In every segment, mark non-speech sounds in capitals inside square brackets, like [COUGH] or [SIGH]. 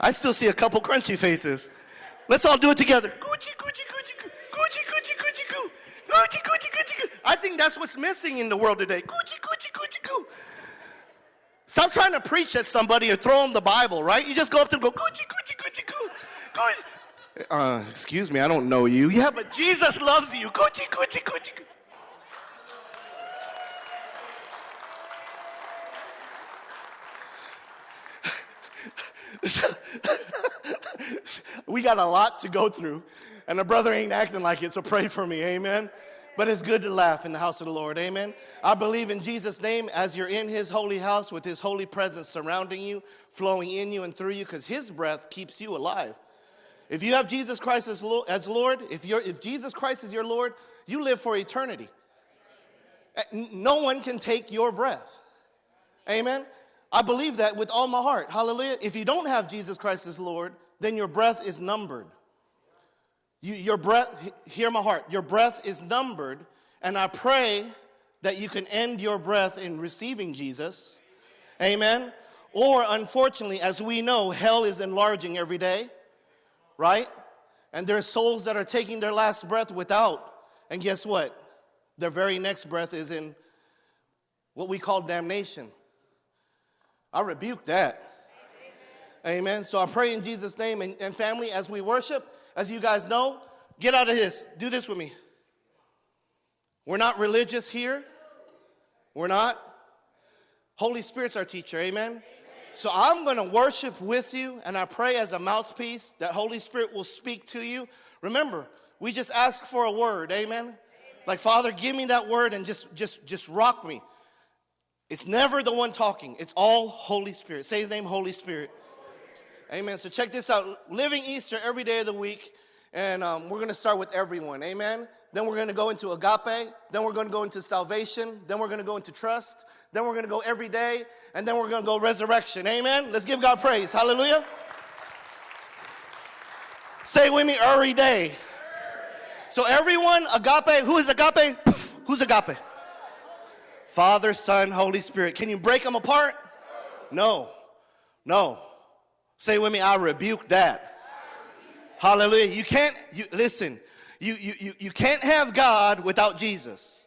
I still see a couple crunchy faces. Let's all do it together. Gucci, Gucci, Gucci, Gucci, Gucci, Gucci, Gucci, Gucci, Gucci, Gucci, Gucci. I think that's what's missing in the world today. Gucci, Gucci, Gucci, Gucci. Stop trying to preach at somebody or throw them the Bible, right? You just go up to them and go, Gucci, Gucci, Gucci, Gucci. Uh, excuse me, I don't know you. Yeah, but Jesus loves you. Gucci, Gucci, Gucci. Gucci. [LAUGHS] we got a lot to go through, and the brother ain't acting like it, so pray for me, amen. But it's good to laugh in the house of the Lord, amen. I believe in Jesus' name as you're in his holy house with his holy presence surrounding you, flowing in you and through you, because his breath keeps you alive. If you have Jesus Christ as Lord, if, you're, if Jesus Christ is your Lord, you live for eternity. Eh, no one can take your breath. Amen. I believe that with all my heart. Hallelujah. If you don't have Jesus Christ as Lord, then your breath is numbered. You, your breath, hear my heart, your breath is numbered, and I pray that you can end your breath in receiving Jesus. Amen. Or unfortunately, as we know, hell is enlarging every day, right? And there's souls that are taking their last breath without. And guess what? Their very next breath is in what we call damnation. I rebuke that. Amen. So I pray in Jesus' name and, and family as we worship, as you guys know, get out of this. Do this with me. We're not religious here. We're not. Holy Spirit's our teacher. Amen. Amen. So I'm going to worship with you, and I pray as a mouthpiece that Holy Spirit will speak to you. Remember, we just ask for a word. Amen. Amen. Like Father, give me that word and just just just rock me. It's never the one talking. It's all Holy Spirit. Say his name, Holy Spirit. Amen. So check this out. Living Easter every day of the week. And um, we're going to start with everyone. Amen. Then we're going to go into agape. Then we're going to go into salvation. Then we're going to go into trust. Then we're going to go every day. And then we're going to go resurrection. Amen. Let's give God praise. Hallelujah. Say with me, every day. So everyone, agape, who is agape? Who's agape? Father, Son, Holy Spirit. Can you break them apart? No. No. Say with me, I rebuke that. Hallelujah. You can't, you, listen, you, you, you, you can't have God without Jesus.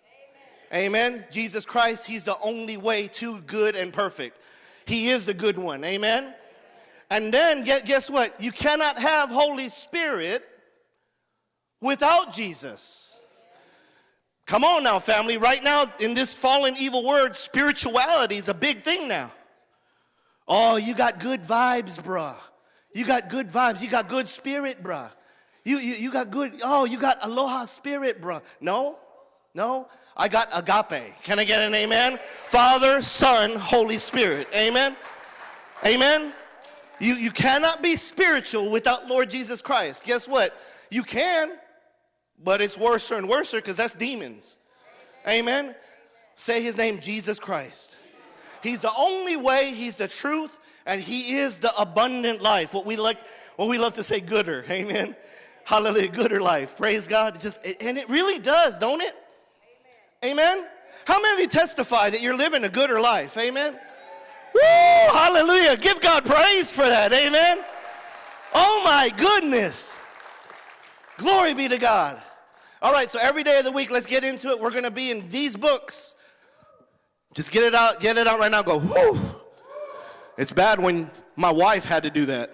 Amen. Amen. Jesus Christ, He's the only way to good and perfect. He is the good one. Amen. And then guess what? You cannot have Holy Spirit without Jesus. Come on now, family. Right now, in this fallen evil world, spirituality is a big thing now. Oh, you got good vibes, bruh. You got good vibes. You got good spirit, bruh. You, you, you got good, oh, you got aloha spirit, bruh. No, no. I got agape. Can I get an amen? Father, Son, Holy Spirit. Amen? Amen? You, you cannot be spiritual without Lord Jesus Christ. Guess what? You can, but it's worse and worse because that's demons. Amen. Say his name, Jesus Christ. He's the only way, he's the truth, and he is the abundant life. What we like, what we love to say, gooder. Amen. Hallelujah, gooder life. Praise God. Just and it really does, don't it? Amen. Amen. How many of you testify that you're living a gooder life? Amen. Woo! Hallelujah. Give God praise for that. Amen. Oh my goodness. Glory be to God. All right, so every day of the week, let's get into it. We're going to be in these books. Just get it out, get it out right now. Go, whoo. It's bad when my wife had to do that.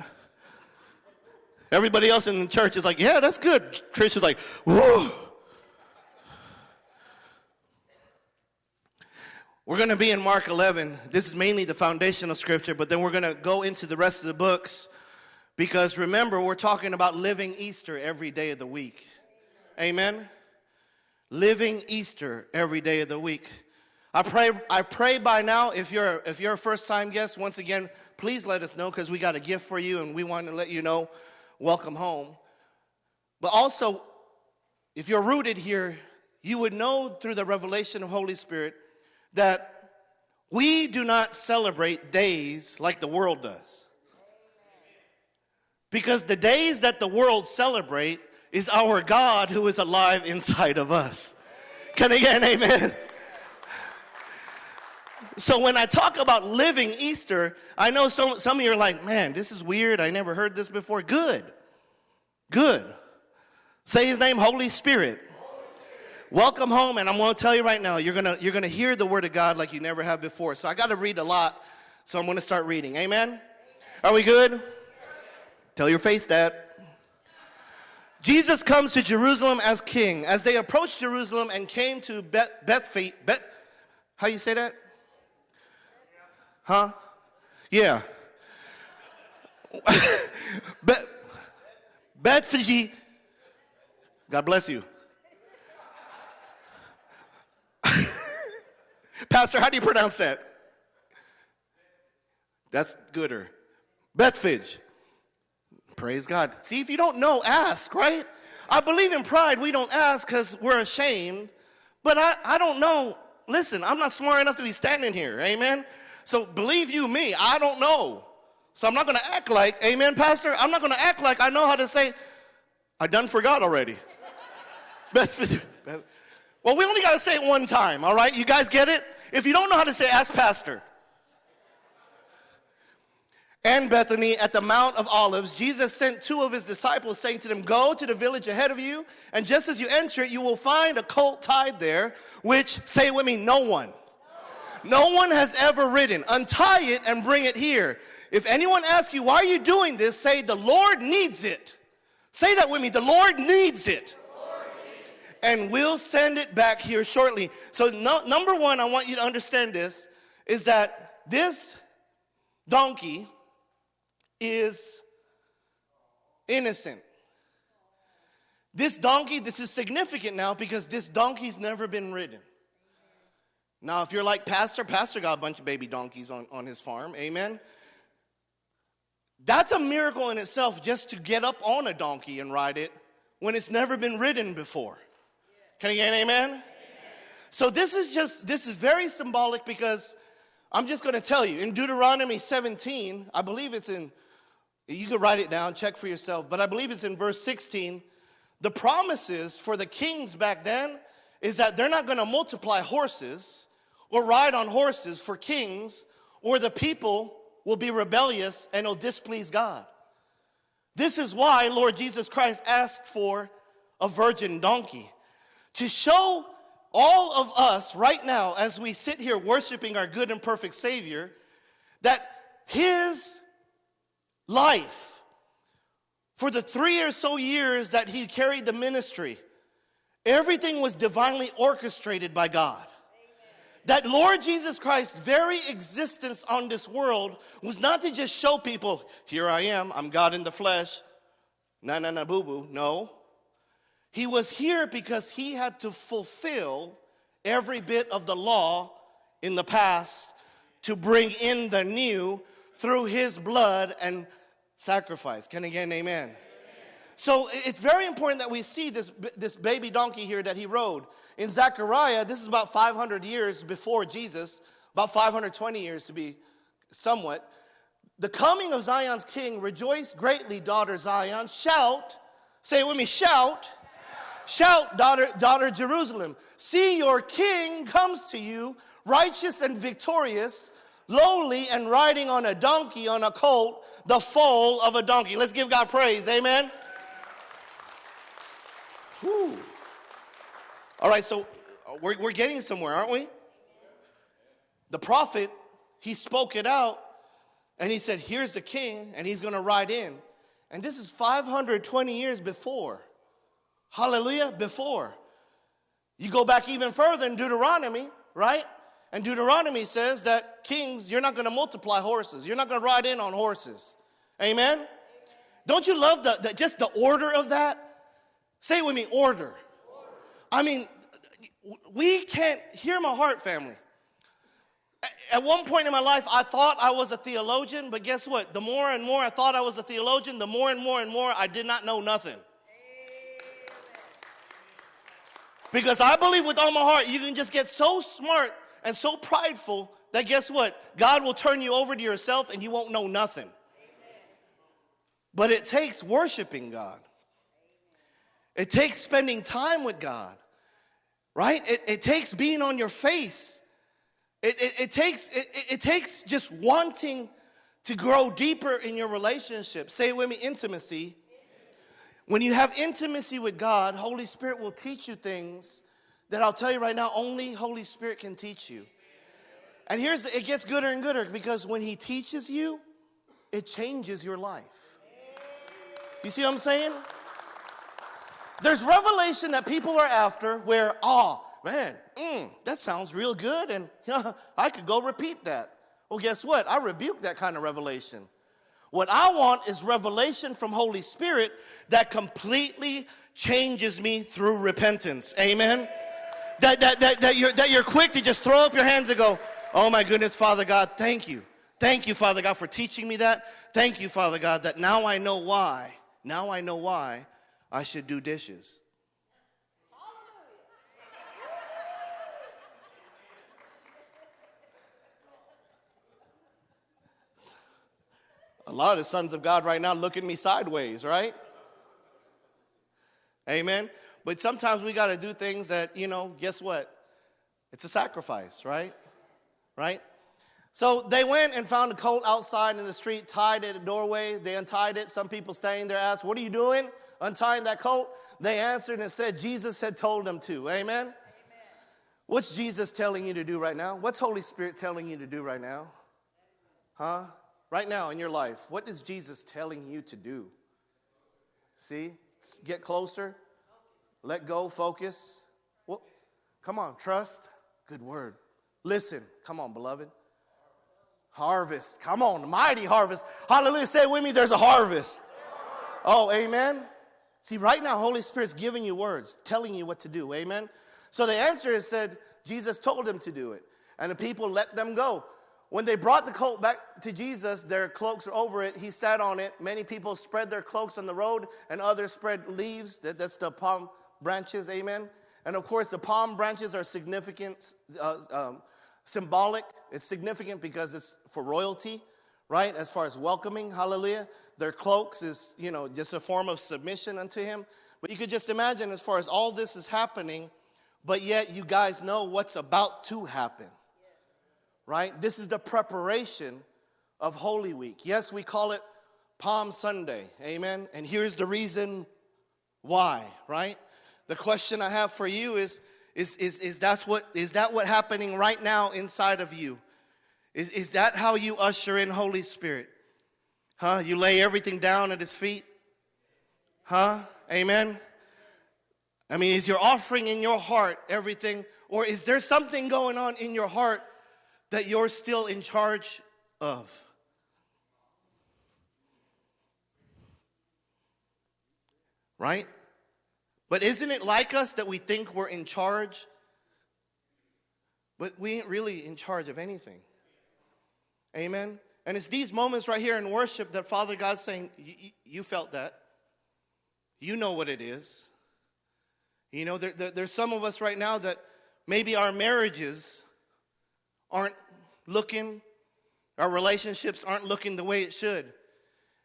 Everybody else in the church is like, yeah, that's good. Christian's like, whoa. We're going to be in Mark 11. This is mainly the foundation of Scripture, but then we're going to go into the rest of the books because remember, we're talking about living Easter every day of the week. Amen? Living Easter every day of the week. I pray, I pray by now, if you're, if you're a first time guest, once again, please let us know because we got a gift for you and we want to let you know, welcome home. But also, if you're rooted here, you would know through the revelation of Holy Spirit that we do not celebrate days like the world does. Because the days that the world celebrate is our God who is alive inside of us. Can I get an amen? So when I talk about living Easter, I know some, some of you are like, man, this is weird. I never heard this before. Good. Good. Say his name, Holy Spirit. Welcome home, and I'm going to tell you right now, you're going to you're going to hear the word of God like you never have before. So I got to read a lot, so I'm going to start reading. Amen. Are we good? Tell your face that. Jesus comes to Jerusalem as king. As they approached Jerusalem and came to Beth, Beth, how you say that? Huh? Yeah. [LAUGHS] Beth, Bethphage. God bless you. [LAUGHS] Pastor, how do you pronounce that? That's gooder. Bethphage. Praise God. See, if you don't know, ask, right? I believe in pride. We don't ask because we're ashamed. But I, I don't know. Listen, I'm not smart enough to be standing here. Amen. So believe you me, I don't know. So I'm not going to act like, amen, Pastor. I'm not going to act like I know how to say, I done forgot already. [LAUGHS] Well, we only got to say it one time, all right? You guys get it? If you don't know how to say, ask Pastor. And Bethany at the Mount of Olives, Jesus sent two of his disciples, saying to them, Go to the village ahead of you, and just as you enter it, you will find a colt tied there, which, say with me, no one. No one has ever ridden. Untie it and bring it here. If anyone asks you, Why are you doing this? say, The Lord needs it. Say that with me. The Lord needs it and we'll send it back here shortly. So, no, number one, I want you to understand this is that this donkey is innocent. This donkey, this is significant now because this donkey's never been ridden. Now, if you're like Pastor, Pastor got a bunch of baby donkeys on, on his farm, amen? That's a miracle in itself just to get up on a donkey and ride it when it's never been ridden before. Can I get an amen? amen? So this is just, this is very symbolic because I'm just going to tell you in Deuteronomy 17, I believe it's in, you can write it down, check for yourself, but I believe it's in verse 16. The promises for the kings back then is that they're not going to multiply horses or ride on horses for kings, or the people will be rebellious and will displease God. This is why Lord Jesus Christ asked for a virgin donkey to show all of us right now as we sit here worshiping our good and perfect Savior that His life, for the three or so years that He carried the ministry, everything was divinely orchestrated by God. That Lord Jesus Christ's very existence on this world was not to just show people, here I am, I'm God in the flesh, na na na boo boo. No. He was here because he had to fulfill every bit of the law in the past to bring in the new through his blood and sacrifice. Can an amen? amen? So it's very important that we see this, this baby donkey here that he rode. In Zechariah, this is about 500 years before Jesus, about 520 years to be somewhat. The coming of Zion's king, rejoice greatly, daughter Zion. Shout, say it with me, shout Shout, daughter, daughter Jerusalem, see your king comes to you, righteous and victorious, lowly and riding on a donkey, on a colt, the foal of a donkey. Let's give God praise, amen. Whew. All right, so uh, we're, we're getting somewhere, aren't we? The prophet, he spoke it out and he said, Here's the king, and he's gonna ride in. And this is 520 years before. Hallelujah, before. You go back even further in Deuteronomy, right? And Deuteronomy says that kings, you're not going to multiply horses. You're not going to ride in on horses. Amen? Don't you love the, the, just the order of that? Say with me, order. order. I mean, we can't hear my heart, family. At one point in my life, I thought I was a theologian, but guess what? The more and more I thought I was a theologian, the more and more and more I did not know nothing. Because I believe with all my heart, you can just get so smart and so prideful that guess what? God will turn you over to yourself and you won't know nothing. But it takes worshiping God. It takes spending time with God, right? It, it takes being on your face It, it, it takes, it, it takes just wanting to grow deeper in your relationship. Say it with me intimacy. When you have intimacy with God, Holy Spirit will teach you things that I'll tell you right now, only Holy Spirit can teach you. And here's it gets gooder and gooder because when He teaches you, it changes your life. You see what I'm saying? There's revelation that people are after where, oh, man, mm, that sounds real good, and [LAUGHS] I could go repeat that. Well, guess what? I rebuke that kind of revelation. What I want is revelation from Holy Spirit that completely changes me through repentance. Amen? That, that, that, that, you're, that you're quick to just throw up your hands and go, Oh my goodness, Father God, thank you. Thank you, Father God, for teaching me that. Thank you, Father God, that now I know why. Now I know why I should do dishes. A lot of the sons of God right now look at me sideways, right? Amen. But sometimes we got to do things that, you know, guess what? It's a sacrifice, right? Right? So they went and found a colt outside in the street, tied at a doorway. They untied it. Some people standing there asked, What are you doing? Untying that colt? They answered and said, Jesus had told them to. Amen? Amen? What's Jesus telling you to do right now? What's Holy Spirit telling you to do right now? Huh? Right now in your life, what is Jesus telling you to do? See? Get closer. Let go, focus. Well, come on, trust. Good word. Listen. Come on, beloved. Harvest. Come on, mighty harvest. Hallelujah. Say with me, there's a harvest. Oh, amen. See, right now, Holy Spirit's giving you words, telling you what to do. Amen. So the answer is said, Jesus told them to do it. And the people let them go. When they brought the colt back to Jesus, their cloaks were over it. He sat on it. Many people spread their cloaks on the road, and others spread leaves. That, that's the palm branches. Amen. And of course, the palm branches are significant, uh, um, symbolic. It's significant because it's for royalty, right? As far as welcoming, hallelujah. Their cloaks is, you know, just a form of submission unto him. But you could just imagine as far as all this is happening, but yet you guys know what's about to happen, right? This is the preparation of Holy Week. Yes, we call it Palm Sunday, amen? And here's the reason why, right? The question I have for you is, is, is, is, that's what, is that what happening right now inside of you? Is, is that how you usher in Holy Spirit? Huh? You lay everything down at his feet? Huh? Amen? I mean, is your offering in your heart everything? Or is there something going on in your heart that you're still in charge of? Right? But isn't it like us that we think we're in charge? But we ain't really in charge of anything. Amen? And it's these moments right here in worship that Father God's saying, You felt that. You know what it is. You know, there, there, there's some of us right now that maybe our marriages aren't looking, our relationships aren't looking the way it should.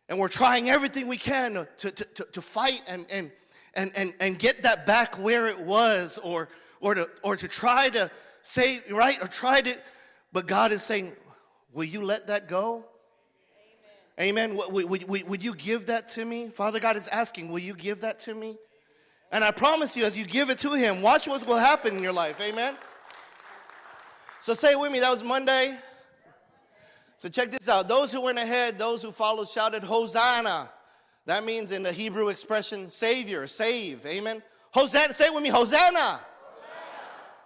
And we're trying everything we can to, to, to, to fight and, and, and, and, and get that back where it was or, or, to, or to try to say, right, or try to, but God is saying, will you let that go? Amen. Amen. Would, would, would you give that to me? Father God is asking, will you give that to me? And I promise you, as you give it to Him, watch what will happen in your life. Amen. So say with me, that was Monday. So check this out. Those who went ahead, those who followed, shouted, Hosanna. That means in the Hebrew expression, Savior, save. Amen. Hosanna, say it with me, Hosanna. Hosanna.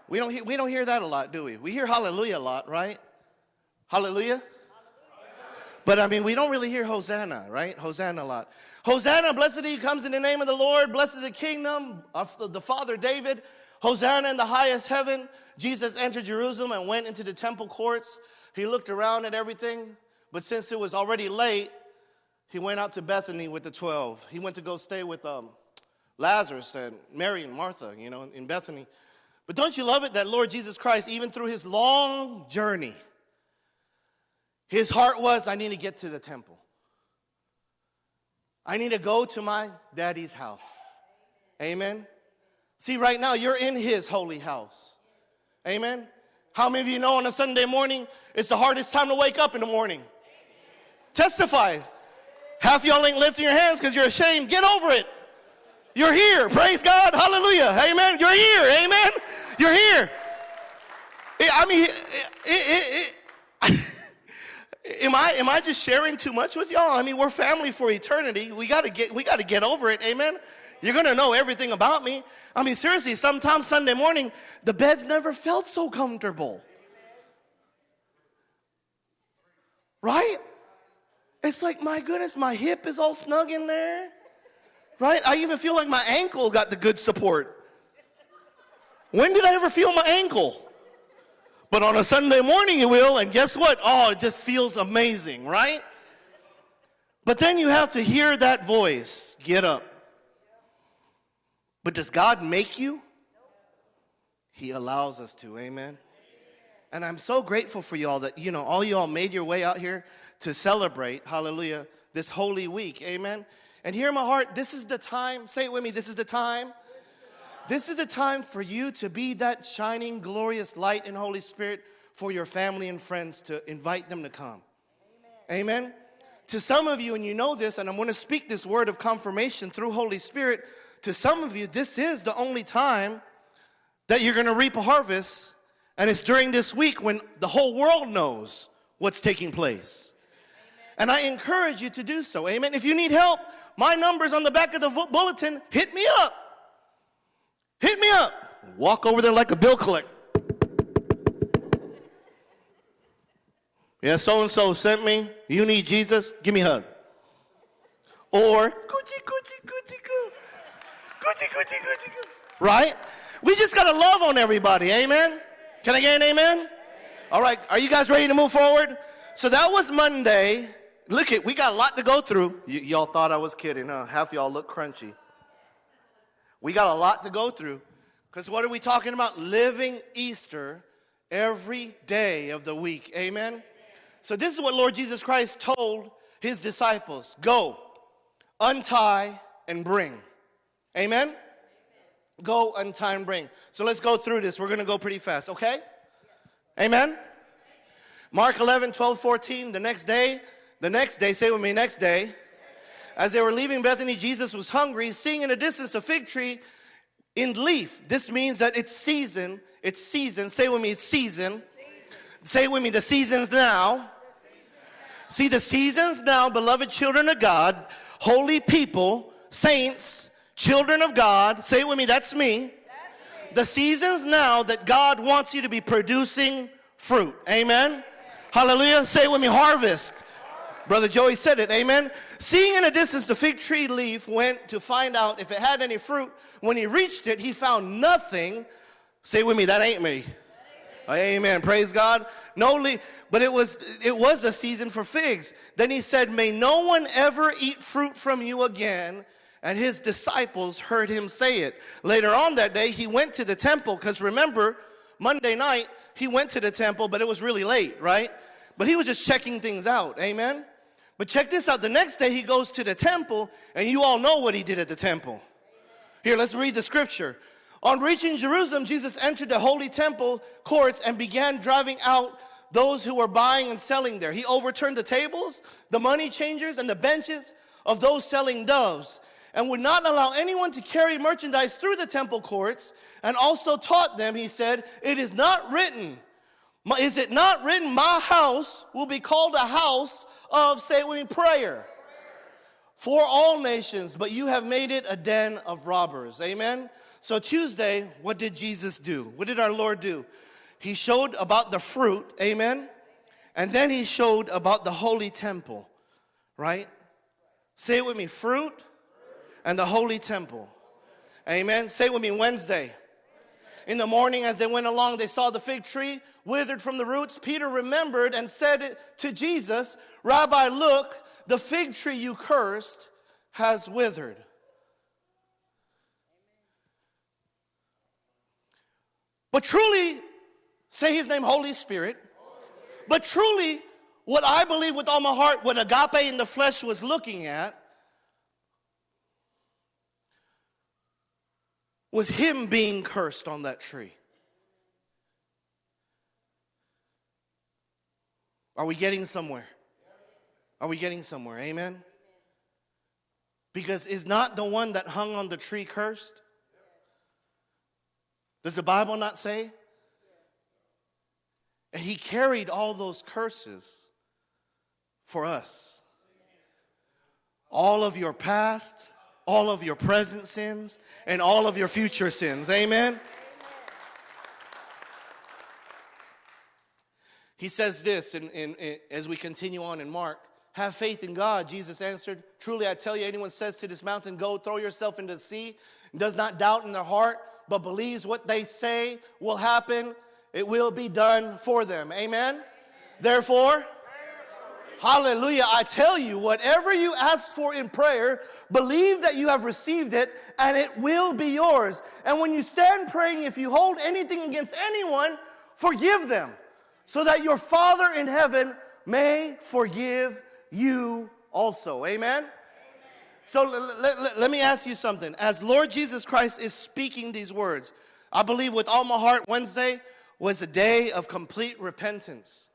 We, don't we don't hear that a lot, do we? We hear hallelujah a lot, right? Hallelujah. But I mean, we don't really hear Hosanna, right? Hosanna a lot. Hosanna, blessed he comes in the name of the Lord. Blessed the kingdom of the father David. Hosanna in the highest heaven. Jesus entered Jerusalem and went into the temple courts. He looked around at everything. But since it was already late, he went out to Bethany with the 12. He went to go stay with um, Lazarus and Mary and Martha, you know, in Bethany. But don't you love it that Lord Jesus Christ, even through his long journey, his heart was, I need to get to the temple. I need to go to my daddy's house. Amen. See, right now, you're in his holy house. Amen. How many of you know on a Sunday morning it's the hardest time to wake up in the morning? Testify. Half y'all ain't lifting your hands because you're ashamed. Get over it. You're here. Praise God. Hallelujah. Amen. You're here. Amen. You're here. Eh, I mean, it, it, it, am I am I just sharing too much with y'all? I mean, we're family for eternity. We got to get we got to get over it. Amen. You're going to know everything about me. I mean, seriously, sometimes Sunday morning, the bed's never felt so comfortable. Right? It's like, my goodness, my hip is all snug in there. Right? I even feel like my ankle got the good support. When did I ever feel my ankle? But on a Sunday morning, you will, and guess what? Oh, it just feels amazing, right? But then you have to hear that voice get up. But does God make you? He allows us to, amen. And I'm so grateful for y'all that, you know, all y'all made your way out here to celebrate, hallelujah, this holy week, amen. And hear my heart, this is the time, say it with me, this is the time. This is the time for you to be that shining, glorious light in Holy Spirit for your family and friends to invite them to come. Amen. amen. To some of you, and you know this, and I'm going to speak this word of confirmation through Holy Spirit to some of you, this is the only time that you're going to reap a harvest. And it's during this week when the whole world knows what's taking place. And I encourage you to do so. Amen. If you need help, my number's on the back of the bulletin. Hit me up. Hit me up. Walk over there like a bill collector. Yeah, so and so sent me. You need Jesus? Give me a hug. Or, coochie, coochie, coo. Gucci, Gucci, Gucci, Gucci. Right? We just got to love on everybody. Amen? Can I get an amen? All right. Are you guys ready to move forward? So that was Monday. Look at, we got a lot to go through. Y- y'all thought I was kidding, huh? Half y'all look crunchy. We got a lot to go through. Because what are we talking about? Living Easter every day of the week. Amen? So this is what Lord Jesus Christ told his disciples. Go, untie, and bring. Amen? Go and time bring. So let's go through this. We're going to go pretty fast, okay? Amen? Mark 11, 12, 14. The next day, the next day, say with me, next day. As they were leaving Bethany, Jesus was hungry, seeing in the distance a fig tree in leaf. This means that it's season. It's season. Say with me, it's season. Say with me, the season's now. See, the season's now, beloved children of God, holy people, saints, Children of God, say it with me, that's me. Me. The season's now that God wants you to be producing fruit. Amen? Amen. Hallelujah. Say it with me, harvest. Brother Joey said it, amen. Seeing in a distance the fig tree leaf went to find out if it had any fruit. When he reached it, he found nothing. Say with me, that ain't me. Amen. Praise God. No leaf, but it was it was the season for figs. Then he said, "May no one ever eat fruit from you again." And his disciples heard him say it. Later on that day, he went to the temple, because remember, Monday night, he went to the temple, but it was really late, right? But he was just checking things out, amen? But check this out the next day, he goes to the temple, and you all know what he did at the temple. Here, let's read the scripture. On reaching Jerusalem, Jesus entered the holy temple courts and began driving out those who were buying and selling there. He overturned the tables, the money changers, and the benches of those selling doves and would not allow anyone to carry merchandise through the temple courts, and also taught them, he said, It is not written, is it not written, my house will be called a house of, say we prayer for all nations, but you have made it a den of robbers. Amen? So Tuesday, what did Jesus do? What did our Lord do? He showed about the fruit, amen? And then he showed about the holy temple, right? Say it with me fruit, and the holy temple. Amen. Say with me Wednesday. In the morning, as they went along, they saw the fig tree withered from the roots. Peter remembered and said to Jesus, Rabbi, look, the fig tree you cursed has withered. But truly, say his name, Holy Spirit. But truly, what I believe with all my heart, what agape in the flesh was looking at, was him being cursed on that tree. Are we getting somewhere? Are we getting somewhere? Amen? Because is not the one that hung on the tree cursed? Does the Bible not say? And he carried all those curses for us. All of your past, all of your present sins, and all of your future sins. Amen? He says this in, as we continue on in Mark Have faith in God. Jesus answered, Truly I tell you, anyone says to this mountain, Go throw yourself into the sea, and does not doubt in their heart, but believes what they say will happen, it will be done for them. Amen? Therefore, Hallelujah. I tell you, whatever you ask for in prayer, believe that you have received it and it will be yours. And when you stand praying, if you hold anything against anyone, forgive them so that your Father in heaven may forgive you also. Amen? So let, let, me ask you something. As Lord Jesus Christ is speaking these words, I believe with all my heart, Wednesday was the day of complete repentance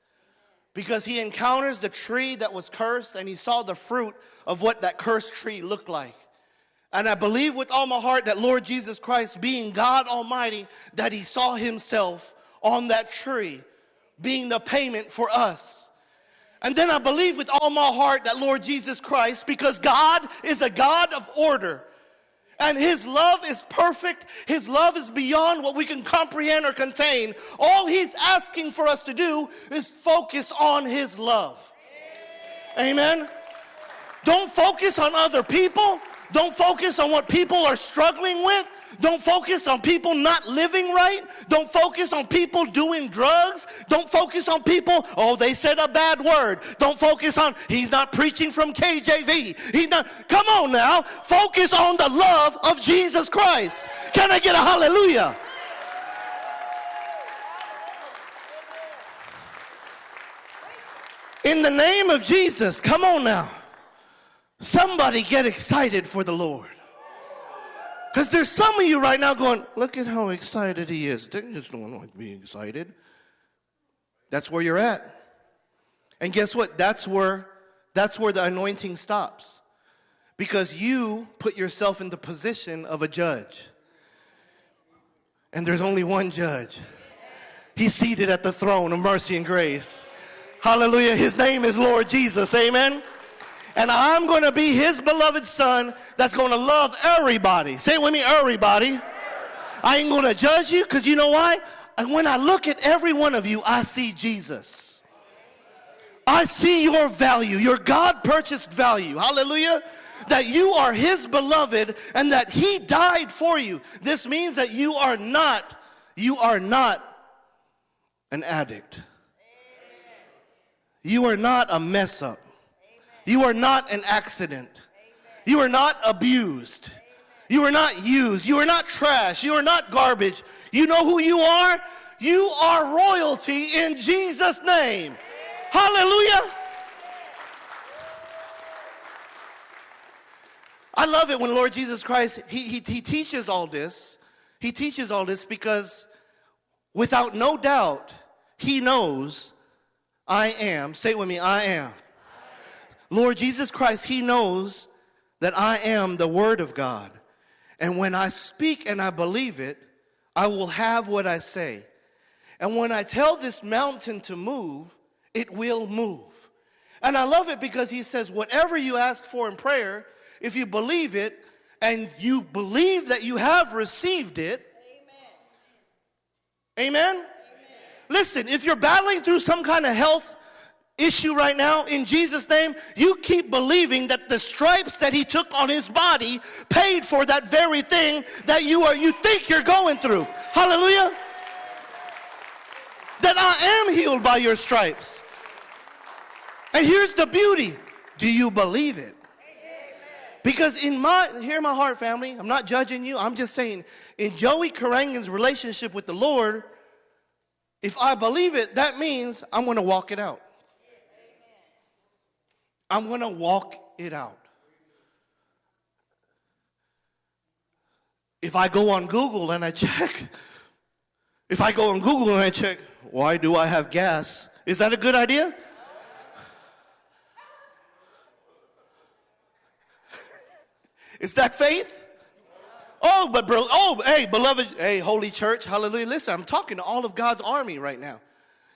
because he encounters the tree that was cursed and he saw the fruit of what that cursed tree looked like. And I believe with all my heart that Lord Jesus Christ, being God Almighty, that he saw himself on that tree being the payment for us. And then I believe with all my heart that Lord Jesus Christ, because God is a God of order, and His love is perfect. His love is beyond what we can comprehend or contain. All He's asking for us to do is focus on His love. Amen. Don't focus on other people. Don't focus on what people are struggling with. Don't focus on people not living right. Don't focus on people doing drugs. Don't focus on people, oh, they said a bad word. Don't focus on, he's not preaching from KJV. He's not, come on now. Focus on the love of Jesus Christ. Can I get a hallelujah? In the name of Jesus, come on now. Somebody get excited for the Lord. Because there's some of you right now going, look at how excited he is. They just don't like being excited. That's where you're at. And guess what? That's where that's where the anointing stops. Because you put yourself in the position of a judge. And there's only one judge. He's seated at the throne of mercy and grace. Hallelujah. His name is Lord Jesus. Amen and I'm going to be his beloved son that's going to love everybody. Say it with me, everybody. I ain't going to judge you because you know why? And when I look at every one of you, I see Jesus. I see your value, your God purchased value. Hallelujah. That you are his beloved and that he died for you. This means that you are not, you are not an addict. You are not a mess up. You are not an accident. You are not abused. You are not used. You are not trash. You are not garbage. You know who you are? You are royalty in Jesus' name. Hallelujah. I love it when Lord Jesus Christ, he, he, he teaches all this. He teaches all this because without no doubt, he knows I am. Say it with me, I am Lord Jesus Christ, He knows that I am the Word of God. And when I speak and I believe it, I will have what I say. And when I tell this mountain to move, it will move. And I love it because he says, whatever you ask for in prayer, if you believe it and you believe that you have received it, amen. amen? amen. Listen, if you're battling through some kind of health issue right now, in Jesus' name, you keep believing that the stripes that he took on his body paid for that very thing that you are you think you're going through. Hallelujah. That I am healed by your stripes. And here's the beauty. Do you believe it? Because in my, hear my heart family, I'm not judging you, I'm just saying, in Joey Karangan's relationship with the Lord, if I believe it, that means I'm going to walk it out. I'm going to walk it out. If I go on Google and I check, if I go on Google and I check, why do I have gas? Is that a good idea? Is that faith? Oh, but bro, oh, hey, beloved, hey, holy church, hallelujah. Listen, I'm talking to all of God's army right now.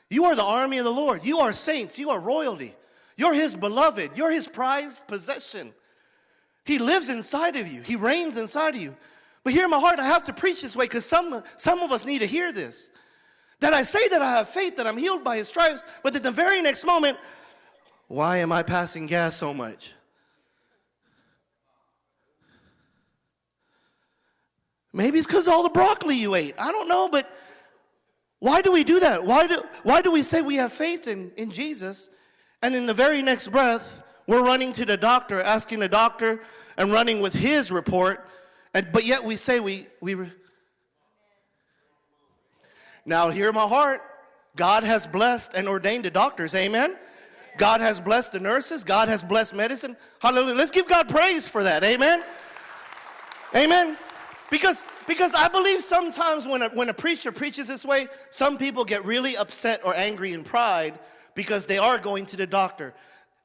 You are the army of the Lord. You are saints. You are royalty. You're his beloved. You're his prized possession. He lives inside of you. He reigns inside of you. But here in my heart, I have to preach this way because some, some of us need to hear this. That I say that I have faith, that I'm healed by his stripes, but at the very next moment, why am I passing gas so much? Maybe it's because all the broccoli you ate. I don't know, but why do we do that? Why do, why do we say we have faith in, in Jesus, and in the very next breath, we're running to the doctor, asking the doctor, and running with his report, and, but yet we say we, we. Now, hear my heart. God has blessed and ordained the doctors, amen? God has blessed the nurses. God has blessed medicine. Hallelujah. Let's give God praise for that, amen? Amen. Because, because I believe sometimes when a, when a preacher preaches this way, some people get really upset or angry in pride because they are going to the doctor.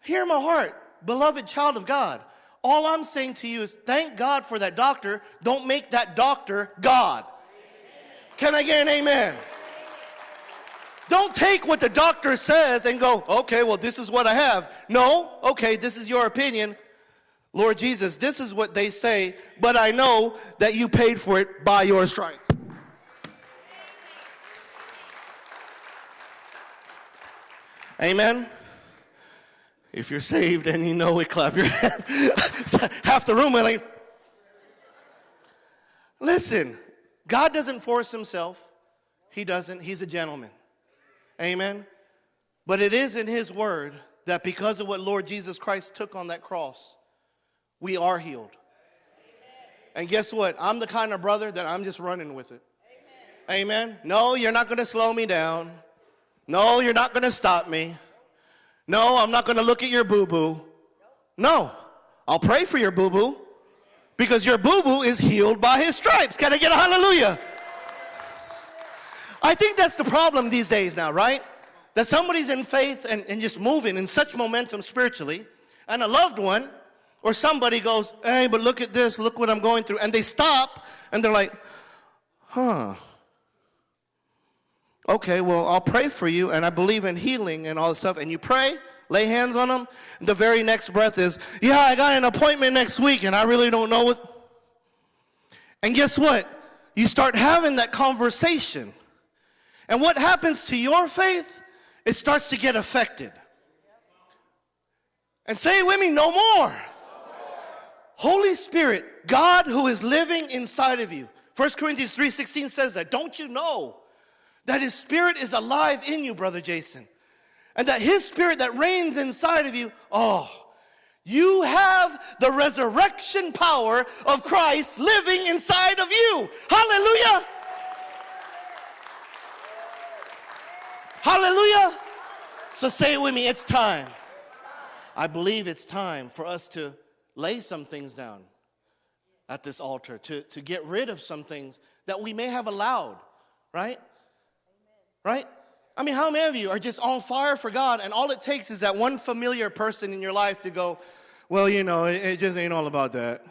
Hear my heart, beloved child of God. All I'm saying to you is thank God for that doctor. Don't make that doctor God. Can I get an amen? Don't take what the doctor says and go, okay, well, this is what I have. No, okay, this is your opinion. Lord Jesus, this is what they say, but I know that you paid for it by your stripes. Amen. If you're saved and you know it, clap your [LAUGHS] hands. Half the room like, listen, God doesn't force himself. He doesn't. He's a gentleman. Amen. But it is in his word that because of what Lord Jesus Christ took on that cross, we are healed. And guess what? I'm the kind of brother that I'm just running with it. Amen. Amen. No, you're not going to slow me down. No, you're not going to stop me. No, I'm not going to look at your boo boo. No, I'll pray for your boo boo because your boo boo is healed by his stripes. Can I get a hallelujah? I think that's the problem these days now, right? That somebody's in faith and, and just moving in such momentum spiritually, and a loved one or somebody goes, hey, but look at this, look what I'm going through. And they stop and they're like, huh. Okay, well, I'll pray for you and I believe in healing and all this stuff. And you pray, lay hands on them. The very next breath is, yeah, I got an appointment next week and I really don't know what. And guess what? You start having that conversation. And what happens to your faith? It starts to get affected. And say with me, no more. Holy Spirit, God who is living inside of you. 1 Corinthians 3.16 says that. Don't you know that his spirit is alive in you, Brother Jason? And that his spirit that reigns inside of you, oh, you have the resurrection power of Christ living inside of you. Hallelujah. Hallelujah. So say it with me, it's time. I believe it's time for us to lay some things down at this altar, to, to get rid of some things that we may have allowed, right? Right? I mean, how many of you are just on fire for God and all it takes is that one familiar person in your life to go, well, you know, it, it just ain't all about that.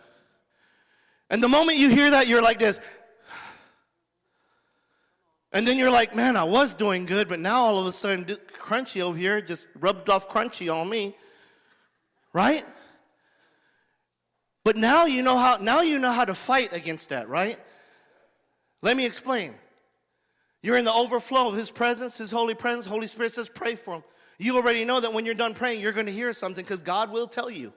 And the moment you hear that, you're like this. And then you're like, man, I was doing good, but now all of a sudden, crunchy over here just rubbed off crunchy on me. Right? But now you know how now you know how to fight against that, right? Let me explain. You're in the overflow of his presence, his holy presence. Holy Spirit says, pray for him. You already know that when you're done praying, you're going to hear something because God will tell you.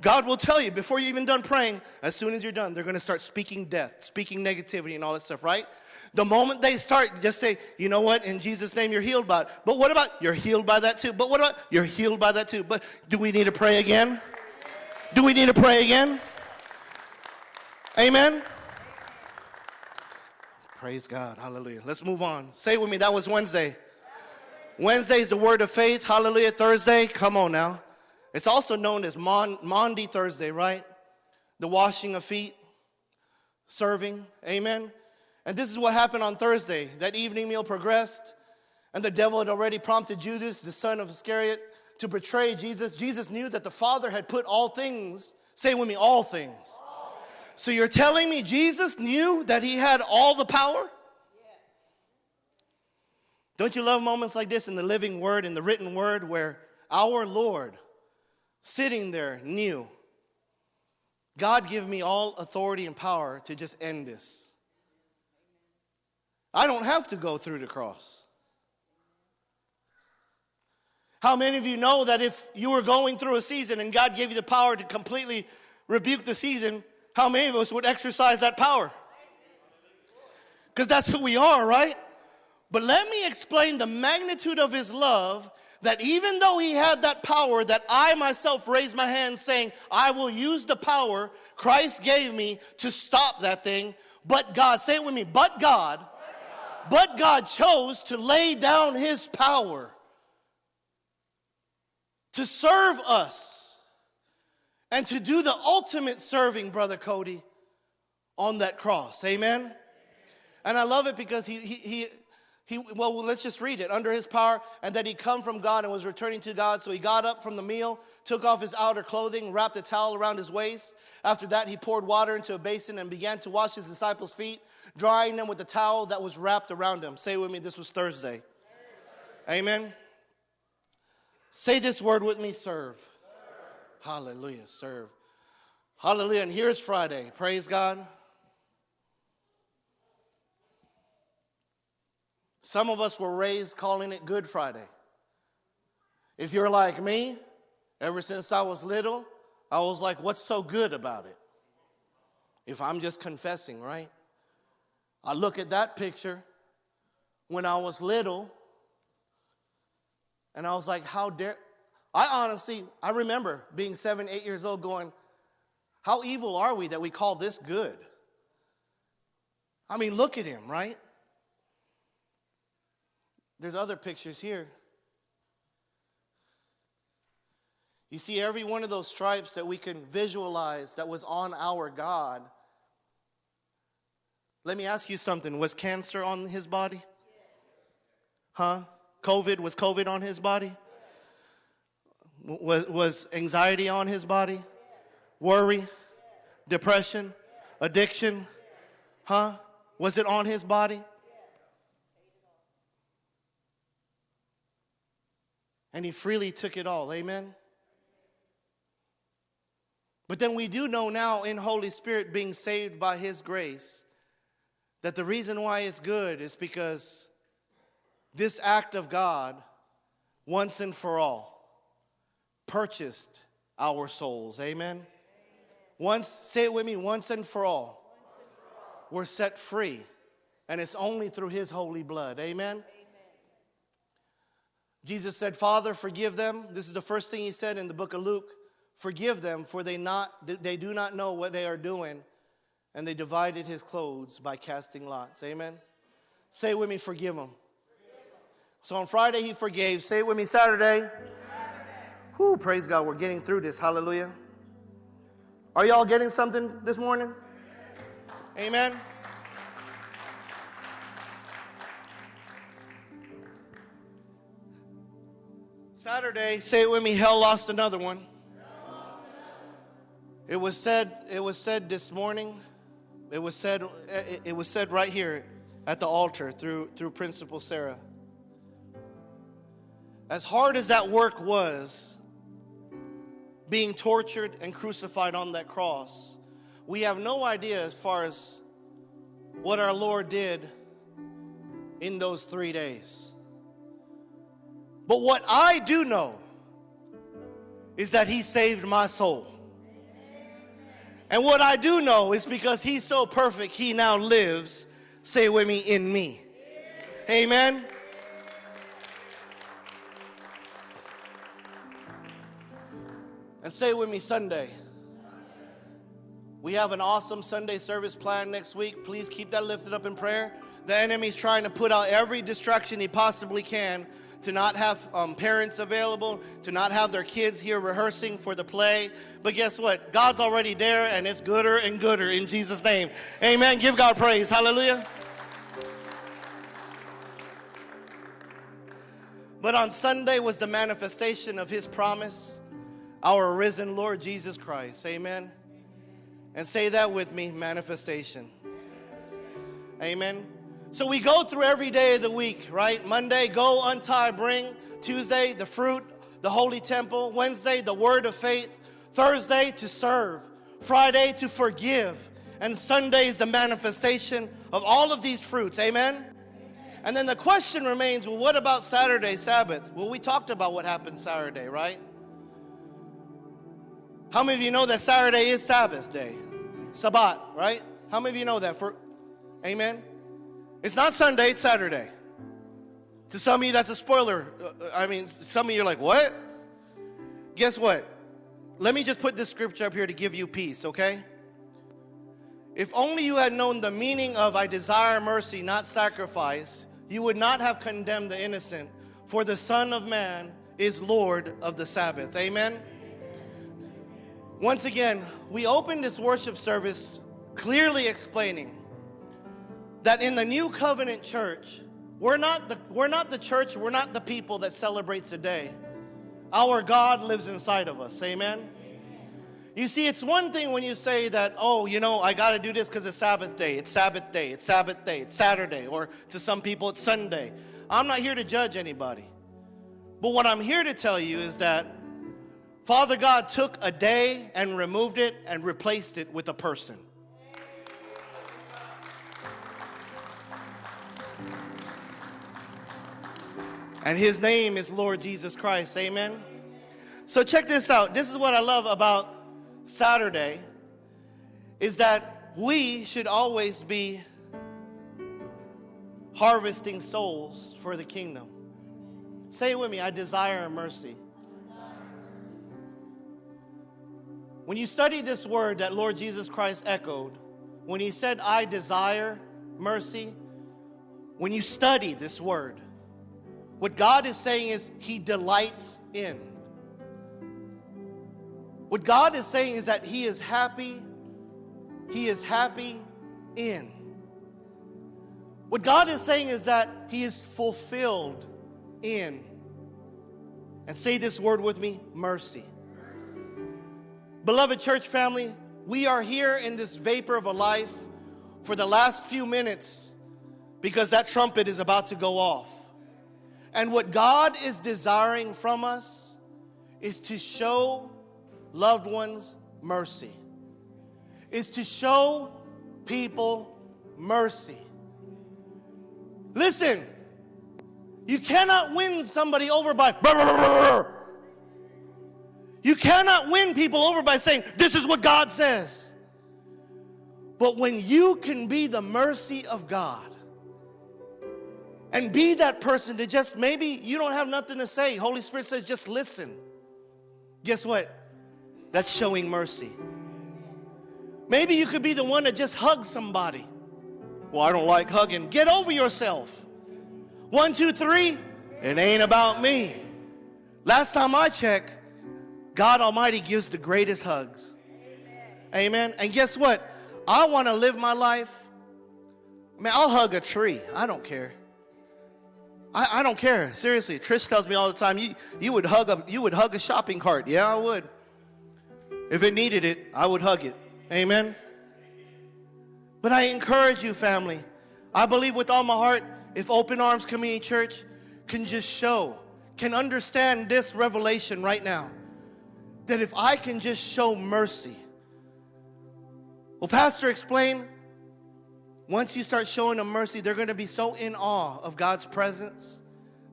God will tell you before you're even done praying, as soon as you're done, they're going to start speaking death, speaking negativity, and all that stuff, right? The moment they start, just say, you know what, in Jesus' name, you're healed by it. But what about, you're healed by that too. But what about, you're healed by that too. But do we need to pray again? Do we need to pray again? Amen? Praise God. Hallelujah. Let's move on. Say with me, that was Wednesday. Wednesday is the word of faith. Hallelujah. Thursday, come on now. It's also known as Mon- Maundy Thursday, right? The washing of feet, serving. Amen. And this is what happened on Thursday. That evening meal progressed, and the devil had already prompted Judas, the son of Iscariot, to betray Jesus, Jesus knew that the Father had put all things, say with me, all things, So you're telling me Jesus knew that he had all the power? Don't you love moments like this in the living word, in the written word, where our Lord sitting there knew God give me all authority and power to just end this. I don't have to go through the cross. How many of you know that if you were going through a season and God gave you the power to completely rebuke the season, how many of us would exercise that power? Because that's who we are, right? But let me explain the magnitude of his love that even though he had that power, that I myself raised my hand saying, I will use the power Christ gave me to stop that thing. But God, say it with me, but God, but God chose to lay down his power to serve us and to do the ultimate serving, Brother Cody, on that cross. Amen? And I love it because he, he, he he, well, let's just read it. Under his power, and that he come from God and was returning to God. So he got up from the meal, took off his outer clothing, wrapped a towel around his waist. After that, he poured water into a basin and began to wash his disciples' feet, drying them with the towel that was wrapped around him. Say with me, this was Thursday. Amen. Say this word with me, serve. Hallelujah, serve. Hallelujah. And here's Friday. Praise God. Some of us were raised calling it Good Friday. If you're like me, ever since I was little, I was like, what's so good about it? If I'm just confessing, right? I look at that picture when I was little, and I was like, how dare. I honestly, I remember being seven, eight years old going, how evil are we that we call this good? I mean, look at him, right? There's other pictures here. You see, every one of those stripes that we can visualize that was on our God. Let me ask you something. Was cancer on his body? Huh? COVID, was COVID on his body? Was, was anxiety on his body? Worry? Depression? Addiction? Huh? Was it on his body? and he freely took it all. Amen. But then we do know now in Holy Spirit being saved by his grace that the reason why it's good is because this act of God once and for all purchased our souls. Amen. Amen. Once say it with me once and for all. We're set free and it's only through his holy blood. Amen. Jesus said, Father, forgive them. This is the first thing he said in the book of Luke. Forgive them, for they, not, they do not know what they are doing. And they divided his clothes by casting lots. Amen. Say with me, forgive them. So on Friday, he forgave. Say it with me, Saturday. Whoo, praise God, we're getting through this. Hallelujah. Are y'all getting something this morning? Amen. Saturday, say it with me, hell lost another one. It was said, it was said this morning, it was said, it was said right here at the altar through, through Principal Sarah. As hard as that work was, being tortured and crucified on that cross, we have no idea as far as what our Lord did in those three days. But what I do know is that He saved my soul. And what I do know is because He's so perfect, He now lives, say with me, in me. Amen. And say with me Sunday. We have an awesome Sunday service plan next week. Please keep that lifted up in prayer. The enemy's trying to put out every distraction he possibly can to not have um, parents available, to not have their kids here rehearsing for the play. But guess what? God's already there and it's gooder and gooder in Jesus' name. Amen. Give God praise. Hallelujah. But on Sunday was the manifestation of his promise, our risen Lord Jesus Christ. Amen. And say that with me manifestation. Amen. So we go through every day of the week, right? Monday, go, untie, bring. Tuesday, the fruit, the holy temple. Wednesday, the word of faith. Thursday, to serve. Friday, to forgive. And Sunday is the manifestation of all of these fruits. Amen. And then the question remains well, what about Saturday, Sabbath? Well, we talked about what happened Saturday, right? How many of you know that Saturday is Sabbath day? Sabbath, right? How many of you know that? For Amen? It's not Sunday, it's Saturday. To some of you, that's a spoiler. Uh, uh, I mean, some of you are like, what? Guess what? Let me just put this scripture up here to give you peace, okay? If only you had known the meaning of I desire mercy, not sacrifice, you would not have condemned the innocent, for the Son of Man is Lord of the Sabbath. Amen? Once again, we open this worship service clearly explaining that in the new covenant church, we're not the, we're not the church, we're not the people that celebrates a day. Our God lives inside of us. Amen? You see, it's one thing when you say that, oh, you know, I got to do this because it's Sabbath day, it's Sabbath day, it's Sabbath day, it's Saturday, or to some people it's Sunday. I'm not here to judge anybody. But what I'm here to tell you is that Father God took a day and removed it and replaced it with a person. And his name is Lord Jesus Christ. Amen. So check this out. This is what I love about Saturday is that we should always be harvesting souls for the kingdom. Say it with me I desire mercy. When you study this word that Lord Jesus Christ echoed, when he said, I desire mercy, when you study this word, what God is saying is, He delights in. What God is saying is that He is happy, He is happy in. What God is saying is that He is fulfilled in. And say this word with me mercy. Beloved church family, we are here in this vapor of a life for the last few minutes because that trumpet is about to go off. And what God is desiring from us is to show loved ones mercy, is to show people mercy. Listen, you cannot win somebody over by. You cannot win people over by saying, This is what God says. But when you can be the mercy of God, and be that person to just maybe you don't have nothing to say. Holy Spirit says, just listen. Guess what? That's showing mercy. Maybe you could be the one that just hugs somebody. Well, I don't like hugging. Get over yourself. One, two, three. It ain't about me. Last time I checked, God Almighty gives the greatest hugs. Amen. Amen. And guess what? I want to live my life. I mean, I'll hug a tree. I don't care. I, I don't care. Seriously, Trish tells me all the time, you, you would hug a you would hug a shopping cart. Yeah, I would. If it needed it, I would hug it. Amen. But I encourage you, family. I believe with all my heart, if Open Arms Community Church can just show, can understand this revelation right now, that if I can just show mercy. Well, Pastor explain. once you start showing them mercy, they're going to be so in awe of God's presence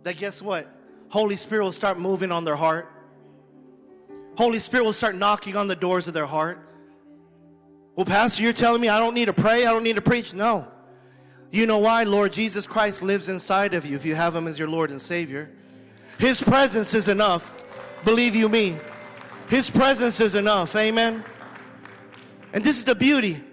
that guess what? Holy Spirit will start moving on their heart. Holy Spirit will start knocking on the doors of their heart. Well, Pastor, you're telling me I don't need to pray, I don't need to preach? No. You know why? Lord Jesus Christ lives inside of you if you have Him as your Lord and Savior. His presence is enough. Believe you me. His presence is enough. Amen. And this is the beauty.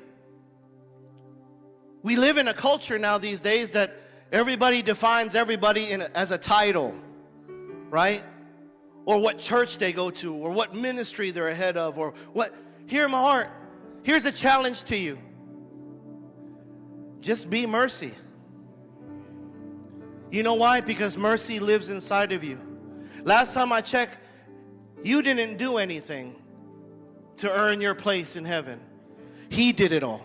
We live in a culture now these days that everybody defines everybody in, as a title, right? Or what church they go to, or what ministry they're ahead of, or what. Hear my heart. Here's a challenge to you just be mercy. You know why? Because mercy lives inside of you. Last time I checked, you didn't do anything to earn your place in heaven. He did it all.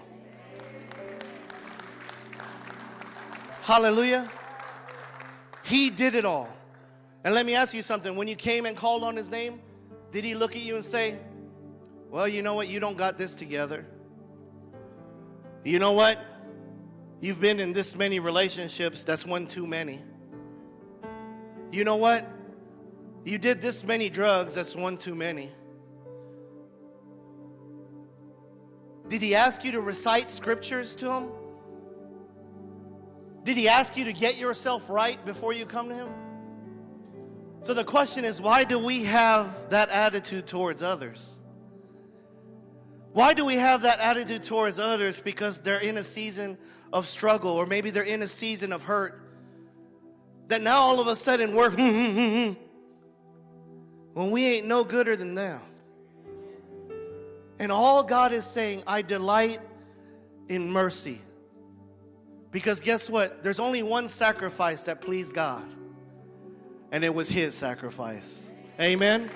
Hallelujah. He did it all. And let me ask you something. When you came and called on his name, did he look at you and say, Well, you know what? You don't got this together. You know what? You've been in this many relationships, that's one too many. You know what? You did this many drugs, that's one too many. Did he ask you to recite scriptures to him? Did he ask you to get yourself right before you come to him? So the question is why do we have that attitude towards others? Why do we have that attitude towards others? Because they're in a season of struggle, or maybe they're in a season of hurt. That now all of a sudden we're [LAUGHS] hmm, hmm, hmm, when we ain't no gooder than them. And all God is saying, I delight in mercy. Because guess what? There's only one sacrifice that pleased God, and it was His sacrifice. Amen.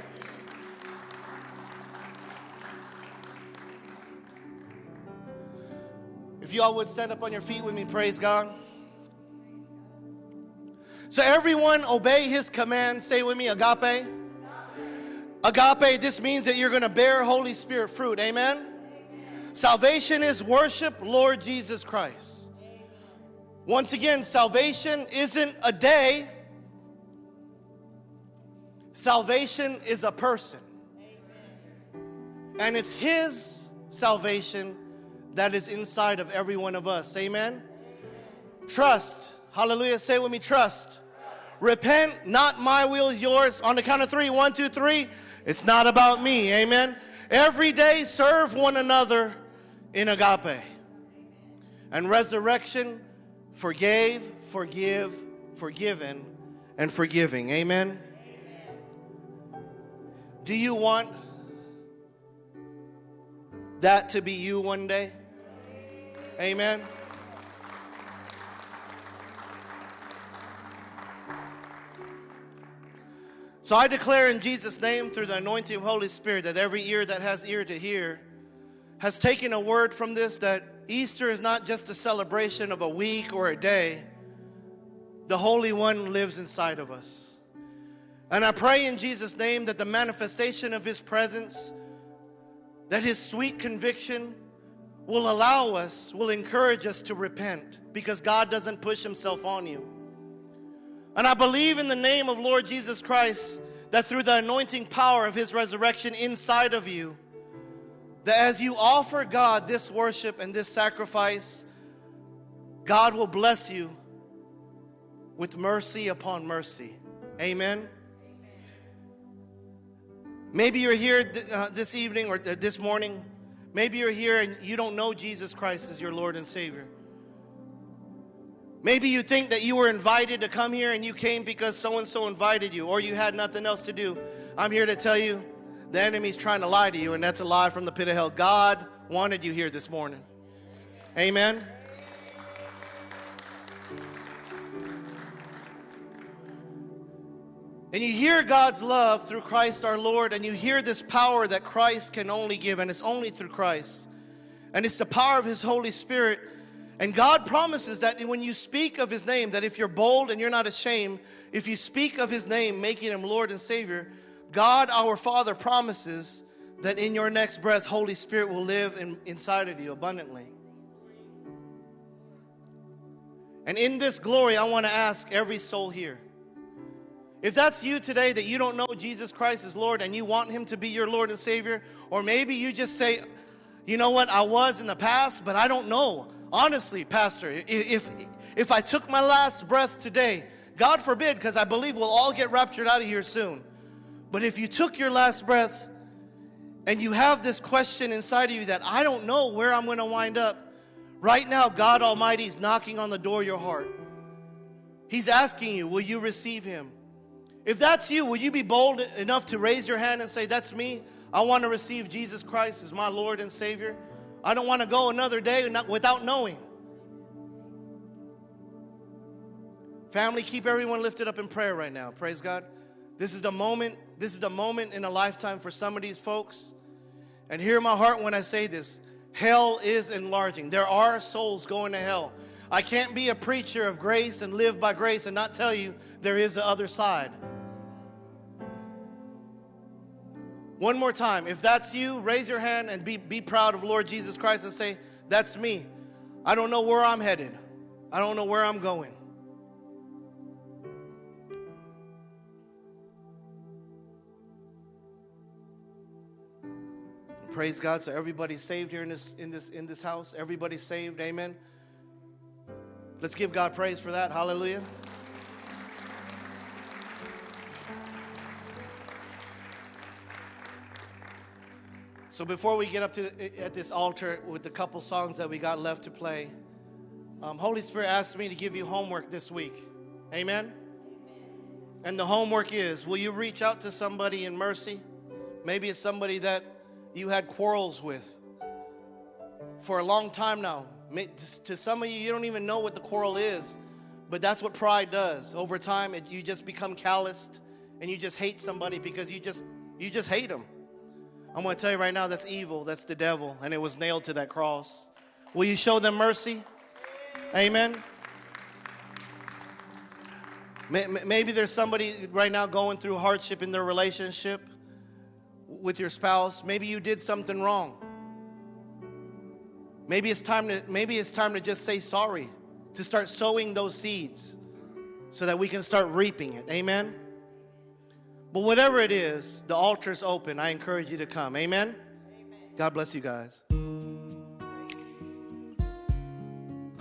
If y'all would stand up on your feet with me, praise God. So, everyone obey his command. Say with me, agape. Agape, this means that you're going to bear Holy Spirit fruit. Amen? Amen? Salvation is worship Lord Jesus Christ. Once again, salvation isn't a day, salvation is a person. And it's His salvation that is inside of every one of us. Amen? Trust. Hallelujah. Say with me, trust. Repent, not my will, is yours. On the count of three, one, two, three. It's not about me. Amen. Every day, serve one another in agape. And resurrection, forgave, forgive, forgiven, and forgiving. Amen. Do you want that to be you one day? Amen. So I declare in Jesus' name, through the anointing of Holy Spirit, that every ear that has ear to hear has taken a word from this that Easter is not just a celebration of a week or a day. The Holy One lives inside of us. And I pray in Jesus' name that the manifestation of His presence, that His sweet conviction will allow us, will encourage us to repent because God doesn't push Himself on you. And I believe in the name of Lord Jesus Christ that through the anointing power of his resurrection inside of you, that as you offer God this worship and this sacrifice, God will bless you with mercy upon mercy. Amen. Maybe you're here th- uh, this evening or th- this morning. Maybe you're here and you don't know Jesus Christ as your Lord and Savior. Maybe you think that you were invited to come here and you came because so and so invited you or you had nothing else to do. I'm here to tell you the enemy's trying to lie to you, and that's a lie from the pit of hell. God wanted you here this morning. Amen. And you hear God's love through Christ our Lord, and you hear this power that Christ can only give, and it's only through Christ. And it's the power of His Holy Spirit and God promises that when you speak of his name, that if you're bold and you're not ashamed, if you speak of his name, making him Lord and Savior, God our Father promises that in your next breath, Holy Spirit will live in, inside of you abundantly. And in this glory, I want to ask every soul here. If that's you today, that you don't know Jesus Christ is Lord and you want Him to be your Lord and Savior, or maybe you just say, you know what, I was in the past, but I don't know. Honestly, Pastor, if, if I took my last breath today, God forbid, because I believe we'll all get raptured out of here soon. But if you took your last breath and you have this question inside of you that I don't know where I'm going to wind up, right now, God Almighty is knocking on the door of your heart. He's asking you, will you receive Him? If that's you, will you be bold enough to raise your hand and say, That's me? I want to receive Jesus Christ as my Lord and Savior? I don't want to go another day without knowing. Family, keep everyone lifted up in prayer right now. Praise God. This is the moment, this is the moment in a lifetime for some of these folks. And hear my heart when I say this. Hell is enlarging. There are souls going to hell. I can't be a preacher of grace and live by grace and not tell you there is the other side. One more time. If that's you, raise your hand and be, be proud of Lord Jesus Christ and say, That's me. I don't know where I'm headed, I don't know where I'm going. Praise God. So everybody's saved here in this in this in this house. Everybody's saved. Amen. Let's give God praise for that. Hallelujah. So before we get up to at this altar with the couple songs that we got left to play, um, Holy Spirit asked me to give you homework this week. Amen. And the homework is: Will you reach out to somebody in mercy? Maybe it's somebody that you had quarrels with for a long time now. To some of you, you don't even know what the quarrel is, but that's what pride does. Over time, it, you just become calloused and you just hate somebody because you just you just hate them. I'm going to tell you right now that's evil. That's the devil, and it was nailed to that cross. Will you show them mercy? Amen. Maybe there's somebody right now going through hardship in their relationship with your spouse. Maybe you did something wrong. Maybe it's time to maybe it's time to just say sorry, to start sowing those seeds so that we can start reaping it. Amen. But whatever it is, the altar is open. I encourage you to come. Amen? Amen. God bless you guys.